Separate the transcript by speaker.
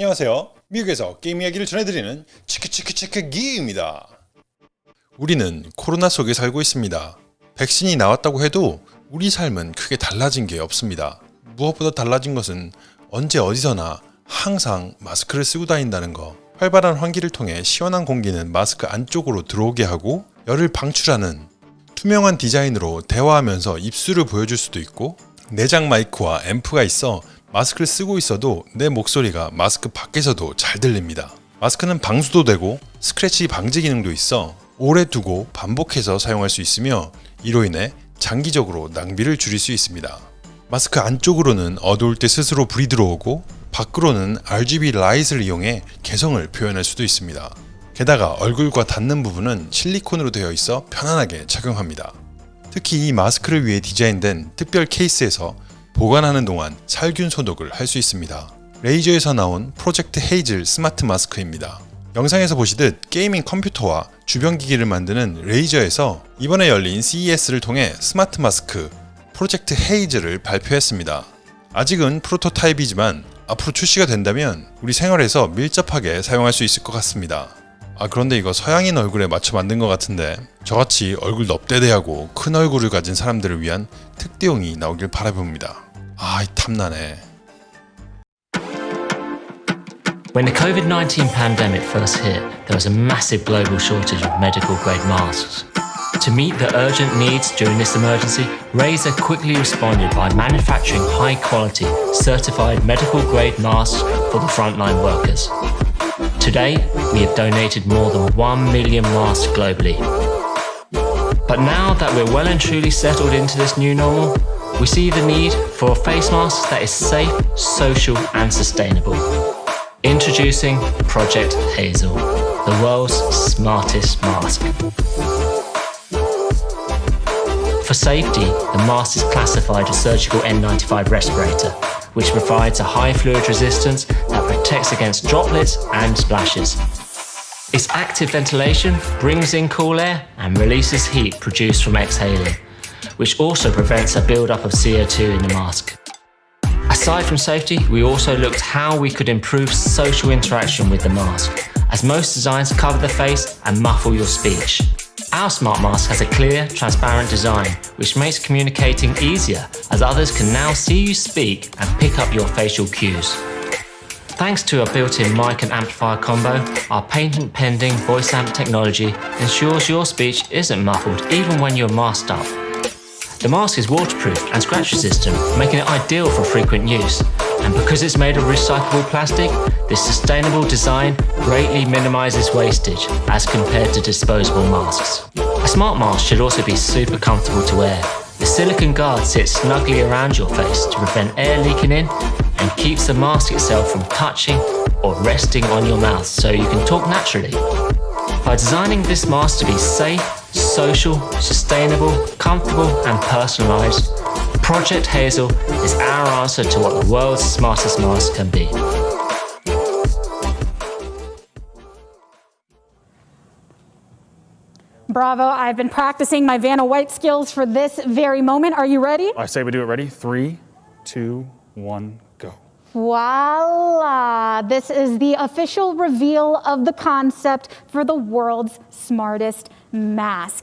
Speaker 1: 안녕하세요. 미국에서 게임 이야기를 전해드리는 치크치크치크 기입니다. 우리는 코로나 속에 살고 있습니다. 백신이 나왔다고 해도 우리 삶은 크게 달라진 게 없습니다. 무엇보다 달라진 것은 언제 어디서나 항상 마스크를 쓰고 다닌다는 거. 활발한 환기를 통해 시원한 공기는 마스크 안쪽으로 들어오게 하고 열을 방출하는 투명한 디자인으로 대화하면서 입술을 보여줄 수도 있고 내장 마이크와 앰프가 있어 마스크를 쓰고 있어도 내 목소리가 마스크 밖에서도 잘 들립니다. 마스크는 방수도 되고 스크래치 방지 기능도 있어 오래 두고 반복해서 사용할 수 있으며 이로 인해 장기적으로 낭비를 줄일 수 있습니다. 마스크 안쪽으로는 어두울 때 스스로 불이 들어오고 밖으로는 RGB 라이트를 이용해 개성을 표현할 수도 있습니다. 게다가 얼굴과 닿는 부분은 실리콘으로 되어 있어 편안하게 착용합니다. 특히 이 마스크를 위해 디자인된 특별 케이스에서 보관하는 동안 살균 소독을 할 수 있습니다. 레이저에서 나온 프로젝트 헤이즐 스마트 마스크입니다. 영상에서 보시듯 게이밍 컴퓨터와 주변 기기를 만드는 레이저에서 이번에 열린 CES를 통해 스마트 마스크 프로젝트 헤이즐을 발표했습니다. 아직은 프로토타입이지만 앞으로 출시가 된다면 우리 생활에서 밀접하게 사용할 수 있을 것 같습니다. 아 그런데 이거 서양인 얼굴에 맞춰 만든 것 같은데 저같이 얼굴 넙대대하고 큰 얼굴을 가진 사람들을 위한 특대용이 나오길 바라봅니다. 아 탐나네.
Speaker 2: When the COVID 19 pandemic first hit, there was a massive global shortage of medical grade masks. To meet the urgent needs during this emergency, Razer quickly responded by manufacturing high quality, certified medical grade masks for the frontline workers. Today, we have donated more than 1 million masks globally. But now that we're well and truly settled into this new normal, we see the need for a face mask that is safe, social, and sustainable. Introducing Project Hazel, the world's smartest mask. For safety, the mask is classified as surgical N95 respirator, which provides a high fluid resistance that protects against droplets and splashes. Its active ventilation brings in cool air and releases heat produced from exhaling, which also prevents a buildup of CO2 in the mask. Aside from safety, we also looked how we could improve social interaction with the mask, as most designs cover the face and muffle your speech. Our smart mask has a clear, transparent design, which makes communicating easier as others can now see you speak and pick up your facial cues. Thanks to a built-in mic and amplifier combo, our patent-pending voice amp technology ensures your speech isn't muffled even when you're masked up. The mask is waterproof and scratch resistant, making it ideal for frequent use. And because it's made of recyclable plastic, this sustainable design greatly minimises wastage as compared to disposable masks. A smart mask should also be super comfortable to wear. The silicone guard sits snugly around your face to prevent air leaking in and keeps the mask itself from touching or resting on your mouth so you can talk naturally. By designing this mask to be safe, social, sustainable, comfortable and personalised, Project Hazel is our answer to what the world's smartest mask can be.
Speaker 3: Bravo, I've been practicing my Vanna White skills for this very moment. Are you ready?
Speaker 4: I say we do it ready. Three, two, one, go.
Speaker 3: Voila! This is the official reveal of the concept for the world's smartest mask.